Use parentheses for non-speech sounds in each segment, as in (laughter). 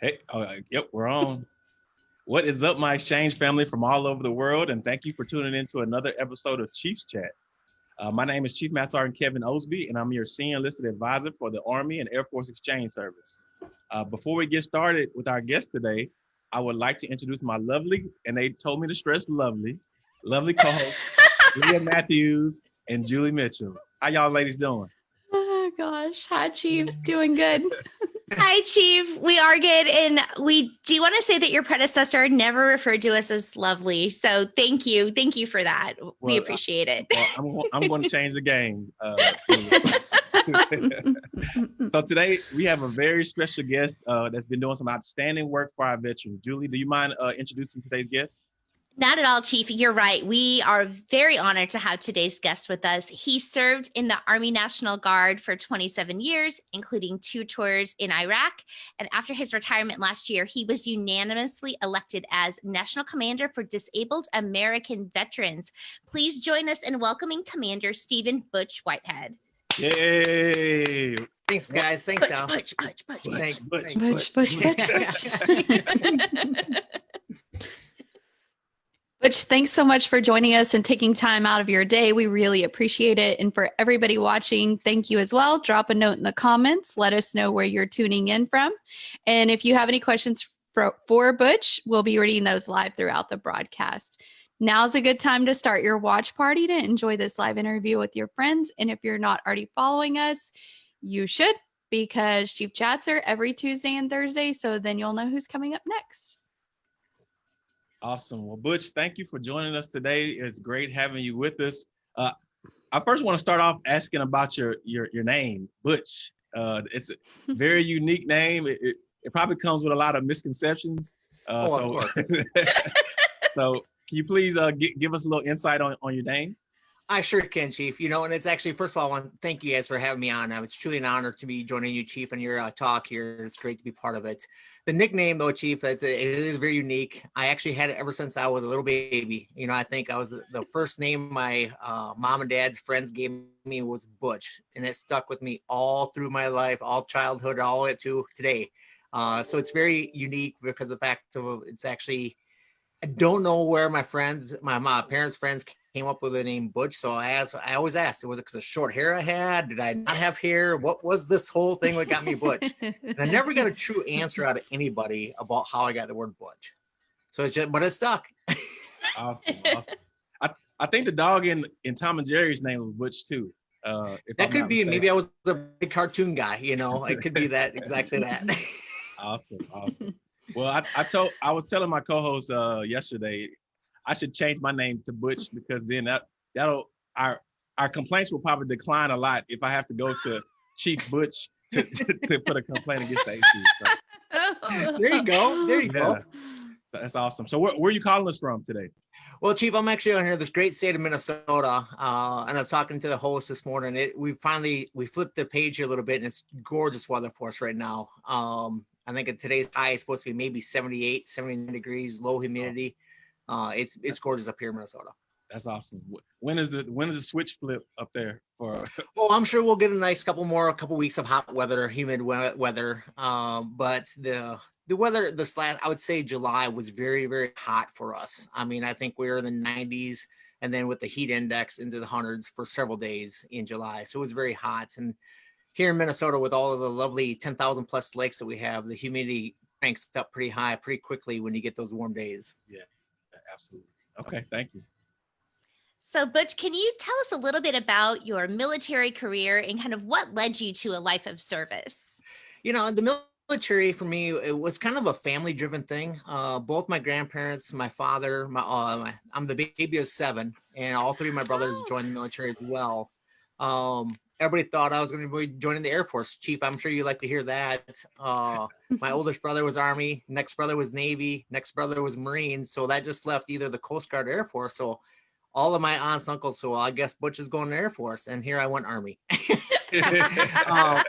Hey, oh, yep, we're on. what is up, my exchange family from all over the world? And thank you for tuning in to another episode of Chiefs Chat. Uh, my name is Chief Master Sergeant Kevin Osby, and I'm your senior enlisted advisor for the Army and Air Force Exchange Service. Uh, before we get started with our guest today, I would like to introduce my lovely, and they told me to stress lovely, lovely co-host, (laughs) Leah Matthews and Julie Mitchell. How y'all ladies doing? Oh gosh, hi Chief, doing good. (laughs) Hi, Chief. We are good. And we do want to say that your predecessor never referred to us as lovely. So thank you. Thank you for that. Well, we appreciate it. Well, I'm, I'm, going (laughs) to change the game. Uh, (laughs) (laughs) so today we have a very special guest uh, that's been doing some outstanding work for our veterans. Julie, do you mind uh, introducing today's guest? Not at all, Chief. You're right. We are very honored to have today's guest with us. He served in the Army National Guard for 27 years, including two tours in Iraq. And after his retirement last year, he was unanimously elected as National Commander for Disabled American Veterans. Please join us in welcoming Commander Stephen Butch Whitehead. Yay! Thanks, guys. Thanks, Butch, Al. Butch, Butch, Butch, Butch. Thanks, Butch, thanks. Butch, Butch, Butch, (laughs) (laughs) Butch, thanks so much for joining us and taking time out of your day. We really appreciate it. And for everybody watching, thank you as well. Drop a note in the comments. Let us know where you're tuning in from. And if you have any questions for, for Butch, we'll be reading those live throughout the broadcast. Now's a good time to start your watch party to enjoy this live interview with your friends. And if you're not already following us, you should because Chief Chats are every Tuesday and Thursday. So then you'll know who's coming up next. Awesome. Well, Butch, thank you for joining us today. It's great having you with us. Uh, I first want to start off asking about your your your name, Butch. Uh, it's a very (laughs) unique name. It, it, it, probably comes with a lot of misconceptions. Uh, Oh, of so, (laughs) so can you please uh, give us a little insight on, on your name? I sure can, Chief. You know, and it's actually, first of all, I want to thank you guys for having me on. Uh, It's truly an honor to be joining you, Chief, and your uh, talk here. It's great to be part of it. The nickname, though, Chief, it's, it is very unique. I actually had it ever since I was a little baby. You know, I think I was the first name my uh, mom and dad's friends gave me was Butch, and it stuck with me all through my life, all childhood, all the way to today. Uh, so it's very unique because the fact of it's actually I don't know where my friends, my, my parents' friends came up with the name Butch. So I asked, I always asked, was it because of short hair I had? Did I not have hair? What was this whole thing that got me Butch? (laughs) And I never got a true answer out of anybody about how I got the word Butch. So it's just, but it stuck. Awesome. (laughs) awesome. I, I think the dog in, in Tom and Jerry's name was Butch too. Uh, if That I'm could be, mistaken. maybe I was a big cartoon guy, you know, it could be that, exactly that. (laughs) Awesome, awesome. Well, I, I told I was telling my co-host uh yesterday I should change my name to Butch because then that that'll our our complaints will probably decline a lot if I have to go to Chief Butch to, (laughs) to, to put a complaint against the AC. So, there you go. There you go. So that's awesome. So where, where are you calling us from today? Well, Chief, I'm actually on here, this great state of Minnesota, uh, and I was talking to the host this morning. It, we finally we flipped the page a little bit, and it's gorgeous weather for us right now. Um, I think today's high is supposed to be maybe 78, 79 degrees, low humidity. Uh, it's it's gorgeous up here in Minnesota. That's awesome. When is the when is the switch flip up there for (laughs) Well, I'm sure we'll get a nice couple more, a couple weeks of hot weather, humid weather. Um, but the the weather this last, I would say July was very very hot for us. I mean, I think we were in the 90s, and then with the heat index into the hundreds for several days in July. So it was very hot. And here in Minnesota, with all of the lovely 10,000 plus lakes that we have, the humidity cranks up pretty high pretty quickly when you get those warm days. Absolutely. Okay, thank you. So, Butch, can you tell us a little bit about your military career and kind of what led you to a life of service? you know the military for me it was kind of a family driven thing uh both my grandparents my father my, uh, my i'm the baby of seven and all three of my brothers Oh. joined the military as well um everybody thought i was going to be joining the air force chief i'm sure you like to hear that uh my (laughs) oldest brother was army next brother was navy next brother was marines so that just left either the coast guard or air force so all of my aunts and uncles so i guess butch is going to air force and here i went army (laughs) Um,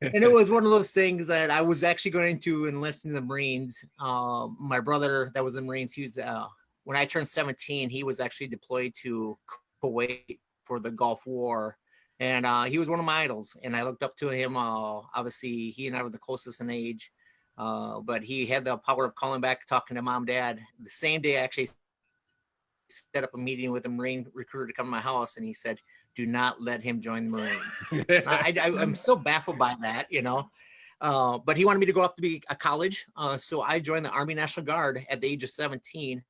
and it (laughs) was one of those things that I was actually going to enlist in the Marines. Um, my brother that was in the Marines, he was uh, when I turned 17, he was actually deployed to Kuwait for the Gulf War. And uh, he was one of my idols, and I looked up to him. Uh, obviously, he and I were the closest in age. Uh, but he had the power of calling back, talking to mom, dad. The same day, I actually set up a meeting with a Marine recruiter to come to my house, and he said, "Do not let him join the Marines." I, I'm still baffled by that, you know. Uh, but he wanted me to go off to be a college, uh, so I joined the Army National Guard at the age of 17.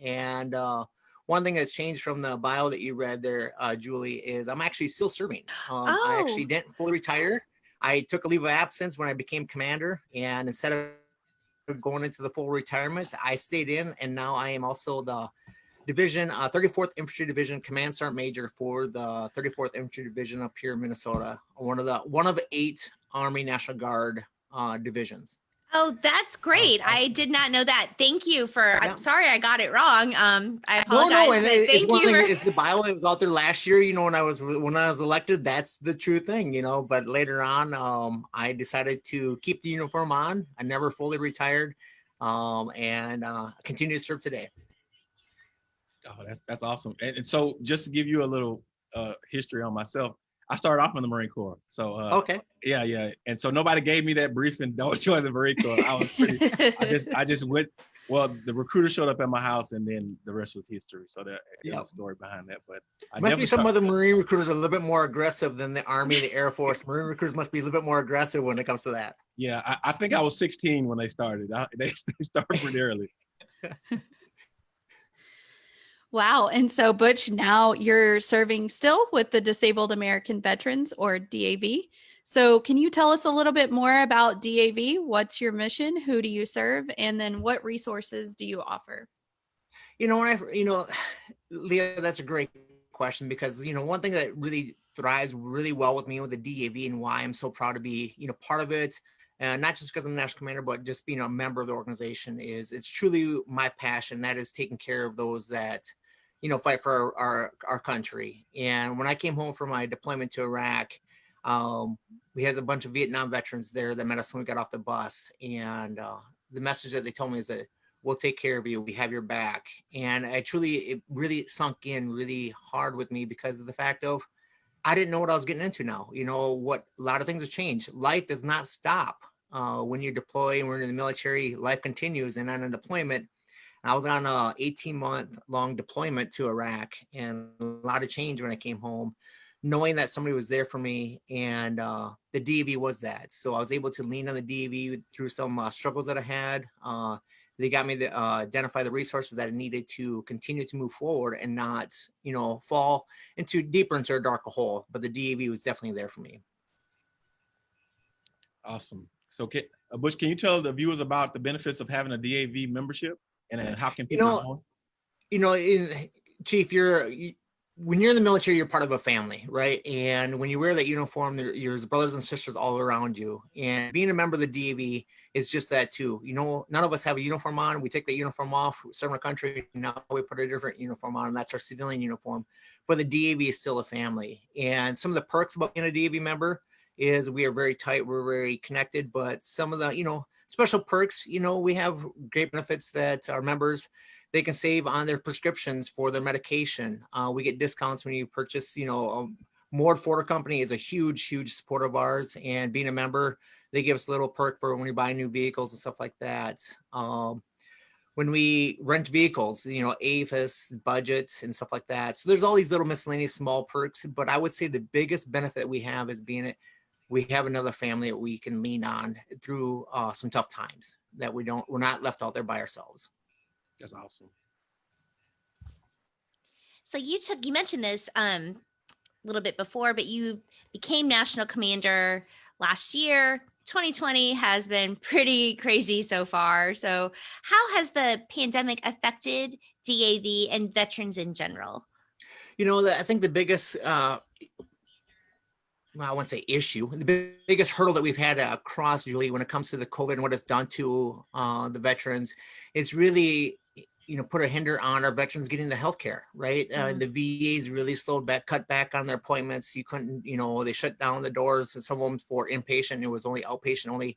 And uh, one thing that's changed from the bio that you read there, uh, Julie, is I'm actually still serving. Um, I actually Oh. didn't fully retire. I took a leave of absence when I became commander, and instead of going into the full retirement, I stayed in, and now I am also the division uh, 34th Infantry Division Command Sergeant Major for the 34th Infantry Division up here in Minnesota, one of the one of eight Army National Guard uh, divisions. Oh, that's great. I awesome. did not know that. Thank you for Yeah. I'm sorry I got it wrong. Um I No, apologize. no, and but it- it's thank one you thing. for It's the bio that was out there last year. You know, when I was when I was elected, that's the true thing. You know, but later on, um, I decided to keep the uniform on. I never fully retired, um, and uh, continue to serve today. Oh, that's that's awesome. And, and so just to give you a little uh, history on myself, I started off in the Marine Corps. So uh, Okay. yeah, yeah. And so nobody gave me that briefing. (laughs) Don't join the Marine Corps. I was pretty. I just I just went. Well, the recruiter showed up at my house, and then the rest was history. So there- there's Yep. a story behind that. But I must be some other Marine recruiters are a little bit more aggressive than the Army, the Air Force. Marine recruiters must be a little bit more aggressive when it comes to that. Yeah, I, I think I was 16 when they started. I, (laughs) they, they started pretty early. (laughs) Wow. And so, Butch, now you're serving still with the Disabled American Veterans or DAV. So, can you tell us a little bit more about DAV? What's your mission? Who do you serve? And then, what resources do you offer? You know, when I, you know, (sighs) Leah, that's a great question because, you know, one thing that really thrives really well with me with the DAV and why I'm so proud to be, you know, part of it, and not just because I'm the national commander, but just being a member of the organization is it's truly my passion. That is taking care of those that, you know, fight for our, our, our country. And when I came home from my deployment to Iraq, um, we had a bunch of Vietnam veterans there that met us when we got off the bus. And uh, the message that they told me is that we'll take care of you. We have your back. And I truly, it really sunk in really hard with me because of the fact of I didn't know what I was getting into now. You know, what a lot of things have changed. Life does not stop. Uh, when you deploy and we're in the military, life continues. And on a deployment, I was on a 18 month long deployment to Iraq and a lot of change when I came home, knowing that somebody was there for me and uh, the DV was that. So I was able to lean on the DV through some uh, struggles that I had. Uh, they got me to uh, identify the resources that I needed to continue to move forward and not, you know, fall into deeper into a darker hole. But the DAV was definitely there for me. Awesome. So, can, uh, Butch, can you tell the viewers about the benefits of having a DAV membership, and then how can You people? know, you know, in, Chief, you're you, when you're in the military, you're part of a family, right? And when you wear that uniform, there, there's brothers and sisters all around you. And being a member of the DAV is just that too. You know, none of us have a uniform on. We take the uniform off, we serve our country. Now we put a different uniform on, and that's our civilian uniform. But the DAV is still a family. And some of the perks about being a DAV member is we are very tight, we're very connected. But some of the, you know, special perks, you know, we have great benefits that our members they can save on their prescriptions for their medication. Uh, we get discounts when you purchase, you know, um, Mord Ford Company is a huge, huge supporter of ours. And being a member, they give us a little perk for when we buy new vehicles and stuff like that. Um, when we rent vehicles, you know, Avis, budgets and stuff like that. So there's all these little miscellaneous small perks, but I would say the biggest benefit we have is being it, we have another family that we can lean on through uh, some tough times that we don't, we're not left out there by ourselves. That's awesome. So you took you mentioned this um a little bit before, but you became national commander last year. 2020 has been pretty crazy so far. So how has the pandemic affected DAV and veterans in general? You know, I think the biggest, uh, well, I won't say issue, the big- biggest hurdle that we've had across, Julie, when it comes to the COVID and what it's done to uh, the veterans, is really, you know, put a hinder on our veterans getting the health care, right? Uh, Mhm. the VAs really slowed back, cut back on their appointments. You couldn't, you know, they shut down the doors, and some of them for inpatient, it was only outpatient only.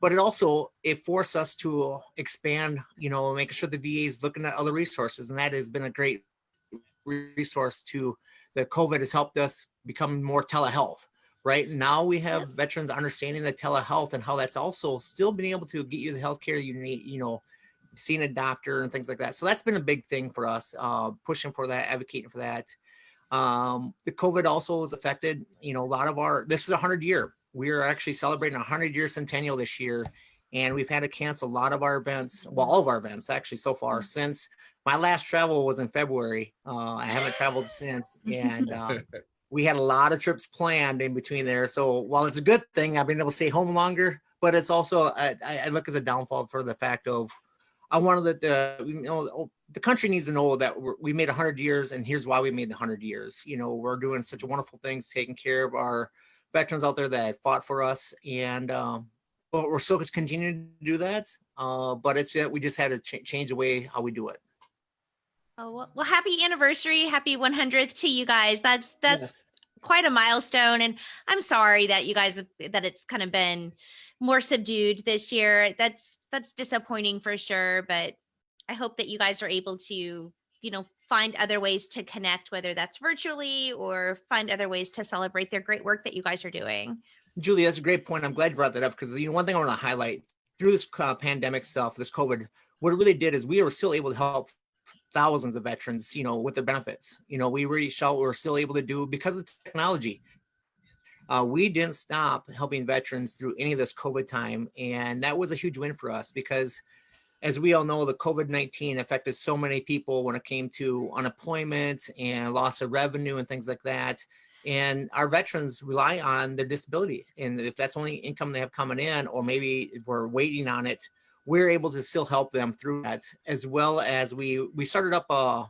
But it also, it forced us to expand, you know, making sure the VA is looking at other resources, and that has been a great resource to the COVID has helped us become more telehealth. Right? Now we have veterans understanding the telehealth and how that's also still being able to get you the healthcare you need, you know, seeing a doctor and things like that. So that's been a big thing for us, uh, pushing for that, advocating for that. Um, the COVID also has affected, you know, a lot of our, this is a hundred year. We are actually celebrating a hundred year centennial this year. And we've had to cancel a lot of our events, well, all of our events actually so far mm. since my last travel was in February. Uh, I haven't traveled since. And uh, (laughs) we had a lot of trips planned in between there. So while it's a good thing, I've been able to stay home longer, but it's also, I, I look as a downfall for the fact of I wanted that the you know oh, the country needs to know that we made 100 years and here's why we made the 100 years. You know, we're doing such wonderful things, taking care of our veterans out there that fought for us, and um, but we're still continuing to do that. Uh, but it's that we just had to ch change the way how we do it. Oh well, happy anniversary, happy 100th to you guys. That's that's yes. quite a milestone, and I'm sorry that you guys that it's kind of been more subdued this year. That's that's disappointing for sure, but I hope that you guys are able to, you know, find other ways to connect, whether that's virtually or find other ways to celebrate their great work that you guys are doing. Julie, that's a great point. I'm glad you brought that up because you know one thing I want to highlight through this uh, pandemic stuff, this COVID, what it really did is we were still able to help thousands of veterans, you know, with their benefits. You know, we reached out, we are still able to do because of technology uh, we didn't stop helping veterans through any of this COVID time. And that was a huge win for us because as we all know, the COVID-19 affected so many people when it came to unemployment and loss of revenue and things like that. And our veterans rely on their disability. And if that's only income they have coming in, or maybe we're waiting on it, we're able to still help them through that, as well as we, we started up a,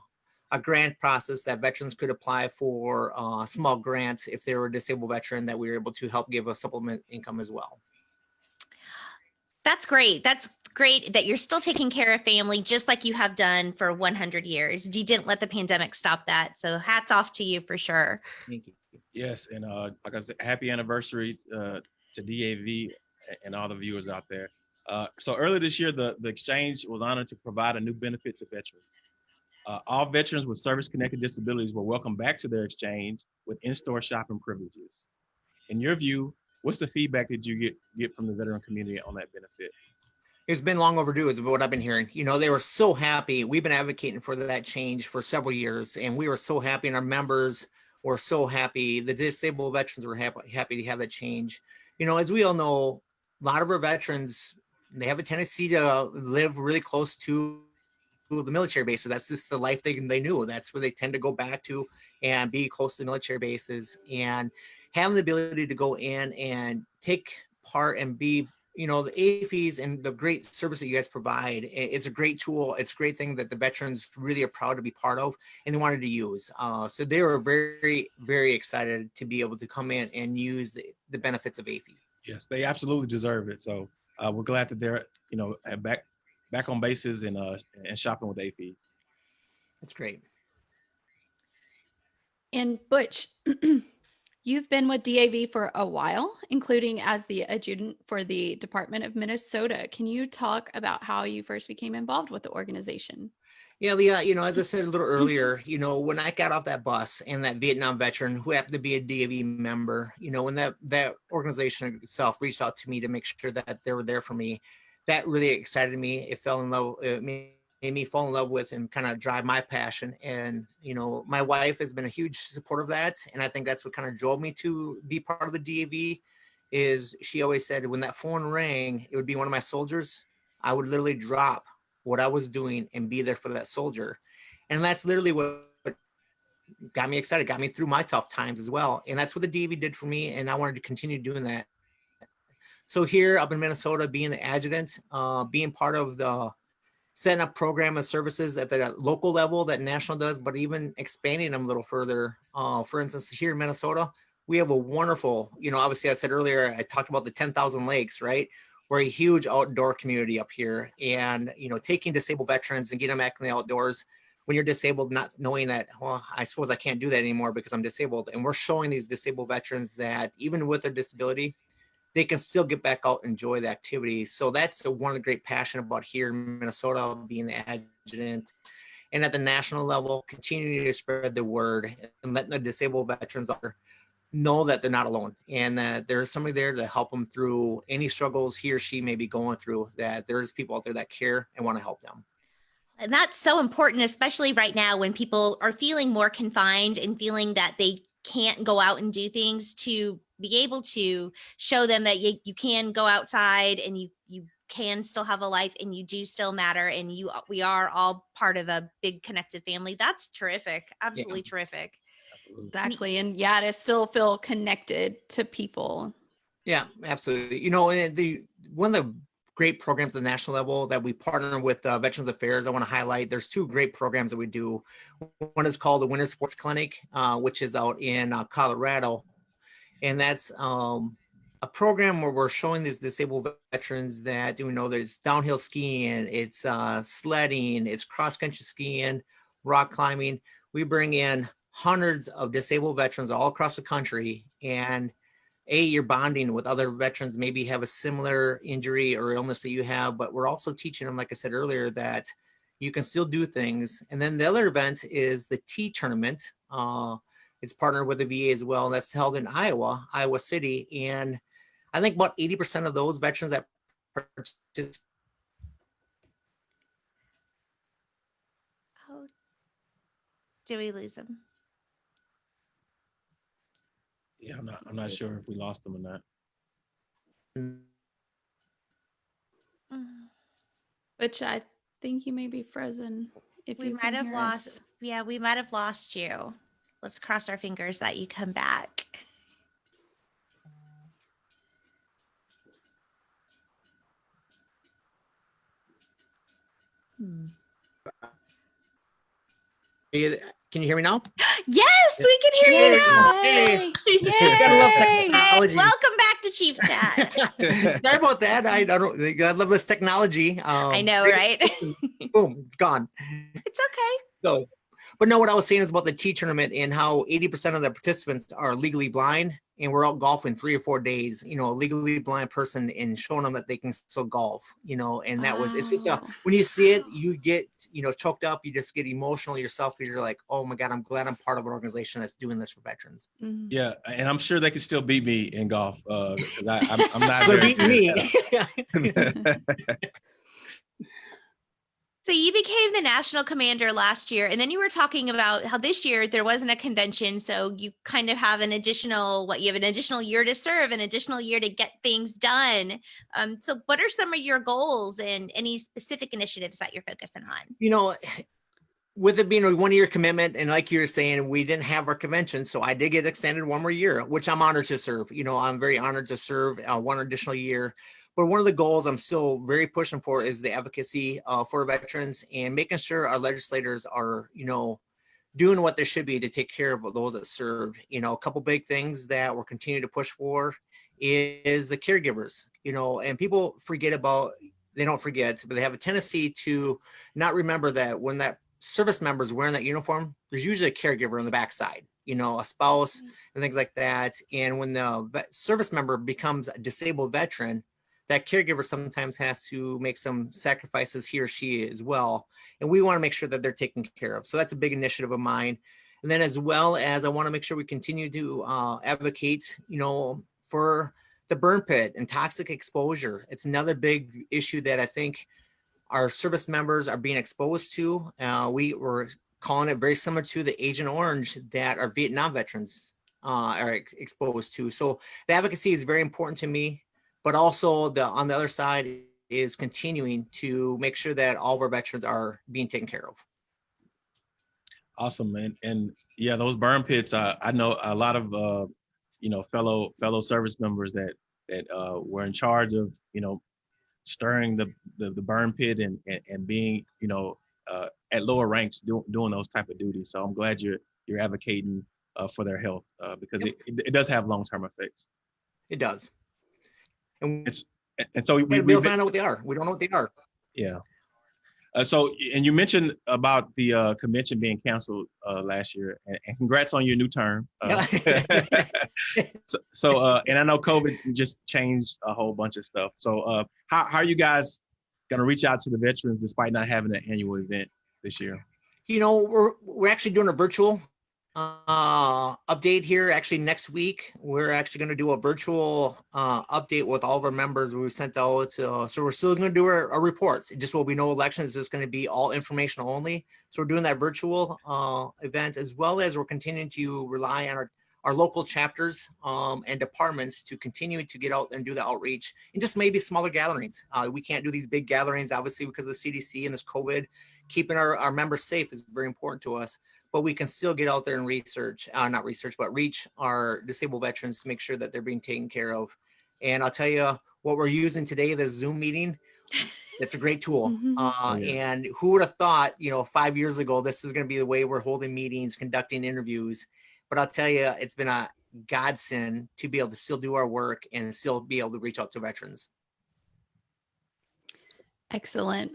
a grant process that veterans could apply for uh, small grants if they were a disabled veteran that we were able to help give a supplement income as well. That's great. That's great that you're still taking care of family just like you have done for 100 years. You didn't let the pandemic stop that. So hats off to you for sure. Thank you. Yes. And uh, like I said, happy anniversary uh, to DAV and all the viewers out there. Uh, so earlier this year, the, the exchange was honored to provide a new benefit to veterans. Uh, all veterans with service-connected disabilities were welcome back to their exchange with in-store shopping privileges. In your view, what's the feedback that you get get from the veteran community on that benefit? It's been long overdue is what I've been hearing. You know, they were so happy. We've been advocating for that change for several years and we were so happy and our members were so happy. The disabled veterans were happy, happy to have that change. You know, as we all know, a lot of our veterans, they have a tendency to live really close to the military bases. That's just the life they, they knew. That's where they tend to go back to and be close to military bases and having the ability to go in and take part and be you know, the AAFES and the great service that you guys provide, it's a great tool. It's a great thing that the veterans really are proud to be part of and they wanted to use. Uh, so they were very, very excited to be able to come in and use the, the benefits of AAFES. Yes, they absolutely deserve it. So uh, we're glad that they're, you know, back back on bases and uh and shopping with AAFES. That's great. And Butch, (clears throat) you've been with DAV for a while, including as the adjutant for the Department of Minnesota. Can you talk about how you first became involved with the organization? Yeah, Leah, you know, as I said a little mm-hmm. earlier, you know, when I got off that bus and that Vietnam veteran who happened to be a DAV member, you know, when that, that organization itself reached out to me to make sure that they were there for me, that really excited me. It fell in love, uh, it made me fall in love with and kind of drive my passion. And, you know, my wife has been a huge support of that. And I think that's what kind of drove me to be part of the DAV is she always said when that phone rang, it would be one of my soldiers. I would literally drop what I was doing and be there for that soldier. And that's literally what got me excited, got me through my tough times as well. And that's what the DAV did for me. And I wanted to continue doing that. So here up in Minnesota, being the adjutant, uh, being part of the setting up program of services at the local level that national does, but even expanding them a little further. Uh, for instance, here in Minnesota, we have a wonderful, you know, obviously I said earlier, I talked about the 10,000 lakes, right? We're a huge outdoor community up here and, you know, taking disabled veterans and getting them back in the outdoors when you're disabled, not knowing that, well, I suppose I can't do that anymore because I'm disabled. And we're showing these disabled veterans that even with a disability, they can still get back out and enjoy the activities. So that's one of the great passion about here in Minnesota, being the adjutant. And at the national level, continuing to spread the word and letting the disabled veterans know that they're not alone and that there's somebody there to help them through any struggles he or she may be going through that there's people out there that care and want to help them and that's so important especially right now when people are feeling more confined and feeling that they can't go out and do things to be able to show them that you, you can go outside and you you can still have a life and you do still matter and you we are all part of a big connected family that's terrific absolutely yeah. terrific Exactly. And yeah, to still feel connected to people. Yeah, absolutely. You know, the one of the great programs at the national level that we partner with uh, Veterans Affairs, I want to highlight. There's two great programs that we do. One is called the Winter Sports Clinic, uh, which is out in uh, Colorado, and that's um, a program where we're showing these disabled veterans that you know there's downhill skiing, it's uh, sledding, it's cross country skiing, rock climbing. We bring in hundreds of disabled veterans all across the country and a you're bonding with other veterans maybe have a similar injury or illness that you have but we're also teaching them like i said earlier that you can still do things and then the other event is the TEE tournament uh, it's partnered with the va as well and that's held in iowa iowa city and i think about 80 percent of those veterans that participate oh do we lose them yeah, I'm not. I'm not sure if we lost him or not. Mm-hmm. Which I think you may be frozen. If we might have lost, us. yeah, we might have lost you. Let's cross our fingers that you come back. Hmm. Can you hear me now? (gasps) Yes, we can hear Yay. you now. Yay. Yay. Welcome back to Chief Chat. (laughs) Sorry about that. I, don't. I love this technology. Um, I know, right? boom, it's gone. It's okay. So, but no, what I was saying is about the TEE tournament and how 80% of the participants are legally blind and we're out golfing three or four days, you know, a legally blind person and showing them that they can still golf, you know, and that oh. was, it's just, a, when you see it, you get, you know, choked up, you just get emotional yourself. You're like, oh my God, I'm glad I'm part of an organization that's doing this for veterans. Mm-hmm. Yeah. And I'm sure they can still beat me in golf. Uh, I, I'm, I'm not. They're beating me. (laughs) (laughs) (laughs) So you became the national commander last year, and then you were talking about how this year there wasn't a convention, so you kind of have an additional what you have an additional year to serve, an additional year to get things done. Um, so what are some of your goals and any specific initiatives that you're focusing on? You know, (sighs) with it being a one year commitment, and like you were saying, we didn't have our convention, so I did get extended one more year, which I'm honored to serve. You know, I'm very honored to serve uh, one additional year. But one of the goals I'm still very pushing for is the advocacy uh, for veterans and making sure our legislators are, you know, doing what they should be to take care of those that serve. You know, a couple big things that we're continuing to push for is the caregivers, you know, and people forget about, they don't forget, but they have a tendency to not remember that when that service member is wearing that uniform, there's usually a caregiver on the backside, you know, a spouse mm-hmm. and things like that. And when the service member becomes a disabled veteran, that caregiver sometimes has to make some sacrifices he or she as well. And we want to make sure that they're taken care of. So that's a big initiative of mine. And then as well as I want to make sure we continue to uh, advocate, you know, for the burn pit and toxic exposure. It's another big issue that I think our service members are being exposed to. Uh, we were calling it very similar to the Agent Orange that our Vietnam veterans uh, are ex exposed to. So the advocacy is very important to me but also the on the other side is continuing to make sure that all of our veterans are being taken care of. Awesome, man. And yeah, those burn pits, uh, I know a lot of, uh, you know, fellow fellow service members that that uh, were in charge of, you know, stirring the, the, the burn pit and, and, and being, you know, uh, at lower ranks do, doing those type of duties. So I'm glad you're, you're advocating uh, for their health uh, because yep. it, it does have long-term effects. It does. And it's and so we, we, we find out what they are. We don't know what they are. Yeah. Uh, so, and you mentioned about the uh, convention being canceled uh, last year, and, and, congrats on your new term. Uh, (laughs) so, so uh, and I know COVID just changed a whole bunch of stuff. So, uh, how, how are you guys going to reach out to the veterans despite not having an annual event this year? You know, we're we're actually doing a virtual uh, update here. Actually, next week, we're actually going to do a virtual uh, update with all of our members. We sent out, uh, so we're still going to do our, our reports. It just will be no elections. It's going to be all informational only. So we're doing that virtual uh, event as well as we're continuing to rely on our, our local chapters um, and departments to continue to get out and do the outreach and just maybe smaller gatherings. Uh, we can't do these big gatherings, obviously, because of the CDC and this COVID. Keeping our, our members safe is very important to us but we can still get out there and research, uh, not research, but reach our disabled veterans to make sure that they're being taken care of. And I'll tell you what we're using today, the Zoom meeting, it's a great (laughs) tool. Mhm. Uh, Oh, yeah. And who would have thought, you know, five years ago, this is going to be the way we're holding meetings, conducting interviews. But I'll tell you, it's been a godsend to be able to still do our work and still be able to reach out to veterans. Excellent.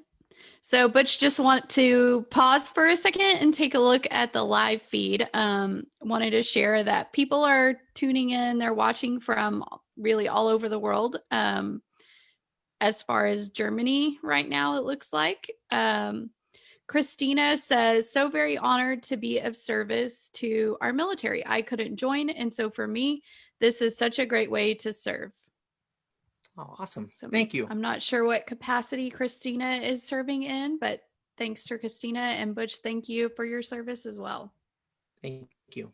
So Butch just want to pause for a second and take a look at the live feed. Um, wanted to share that people are tuning in, they're watching from really all over the world. Um, as far as Germany right now, it looks like. Um, Christina says, so very honored to be of service to our military. I couldn't join. And so for me, this is such a great way to serve. Oh, awesome. So Thank you. I'm not sure what capacity Christina is serving in, but thanks to Christina and Butch, thank you for your service as well. Thank you.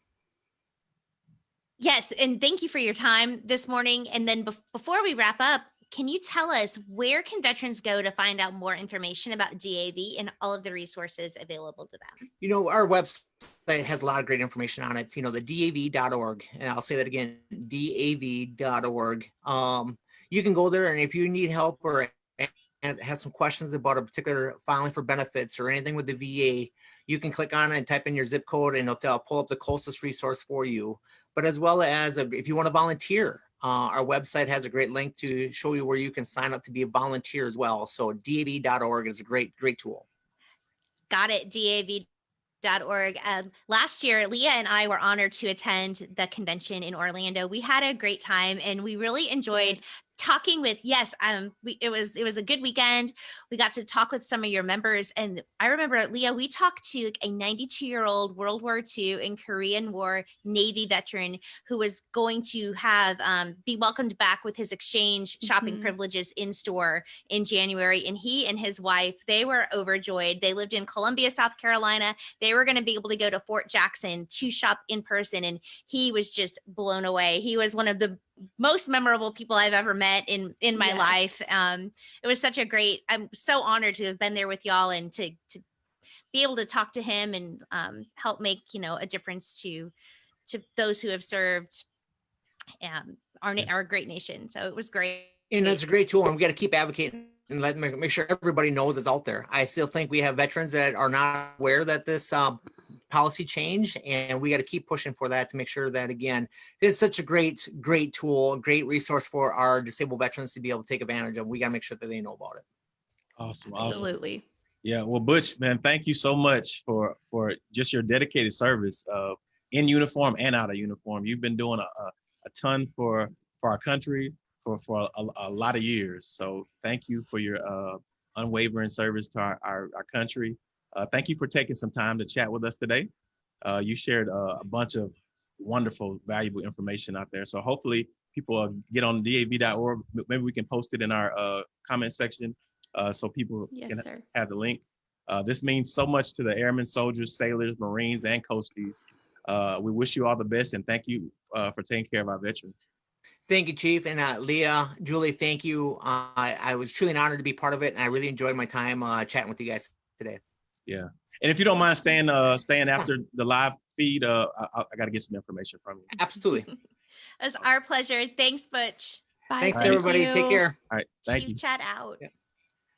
Yes, and thank you for your time this morning. And then bef- before we wrap up, can you tell us where can veterans go to find out more information about DAV and all of the resources available to them? You know, our website has a lot of great information on it. It's, you know, the DAV.org. And I'll say that again, DAV.org. Um, you can go there and if you need help or and have some questions about a particular filing for benefits or anything with the VA, you can click on it and type in your zip code and it'll pull up the closest resource for you. But as well as uh, if you want to volunteer, uh, our website has a great link to show you where you can sign up to be a volunteer as well. So DAV.org is a great, great tool. Got it, DAV.org. Um, last year, Leah and I were honored to attend the convention in Orlando. We had a great time and we really enjoyed talking with yes um we, it was it was a good weekend. We got to talk with some of your members and i remember leah we talked to a 92 year old world war ii and korean war navy veteran who was going to have um, be welcomed back with his exchange shopping Mhm. privileges in store in january and he and his wife they were overjoyed. They lived in columbia south carolina. They were going to be able to go to fort jackson to shop in person and he was just blown away. He was one of the most memorable people I've ever met in in my Yes. life. Um, it was such a great. I'm so honored to have been there with y'all and to to be able to talk to him and um, help make you know a difference to to those who have served um, our na- our great nation. So it was great. And it's a great tool and we got to keep advocating and let make, make sure everybody knows it's out there. I still think we have veterans that are not aware that this um, policy change and we got to keep pushing for that to make sure that again, it's such a great, great tool, a great resource for our disabled veterans to be able to take advantage of. We got to make sure that they know about it. Awesome, awesome. Absolutely. Yeah, well, Butch, man, thank you so much for for just your dedicated service uh, in uniform and out of uniform. You've been doing a, a, a ton for for our country for for a, a lot of years. So thank you for your uh, unwavering service to our our, our country. Uh, thank you for taking some time to chat with us today. Uh, you shared uh, a bunch of wonderful, valuable information out there. So hopefully people uh, get on dav.org. Maybe we can post it in our uh, comment section uh, so people Yes, can sir. have the link. Uh, this means so much to the airmen, soldiers, sailors, Marines, and coasties. Uh, we wish you all the best and thank you uh, for taking care of our veterans. Thank you, Chief. And uh, Leah, Julie, thank you. Uh, I, I was truly an honor to be part of it. And I really enjoyed my time uh, chatting with you guys today. Yeah. And if you don't mind staying, uh, staying after the live feed, uh, I, I- I got to get some information from you. Absolutely. (laughs) it's our pleasure. Thanks, Butch. Bye. Thanks, Thank everybody. you. Take care. All right. Thank Chief you. Chat out. Yeah.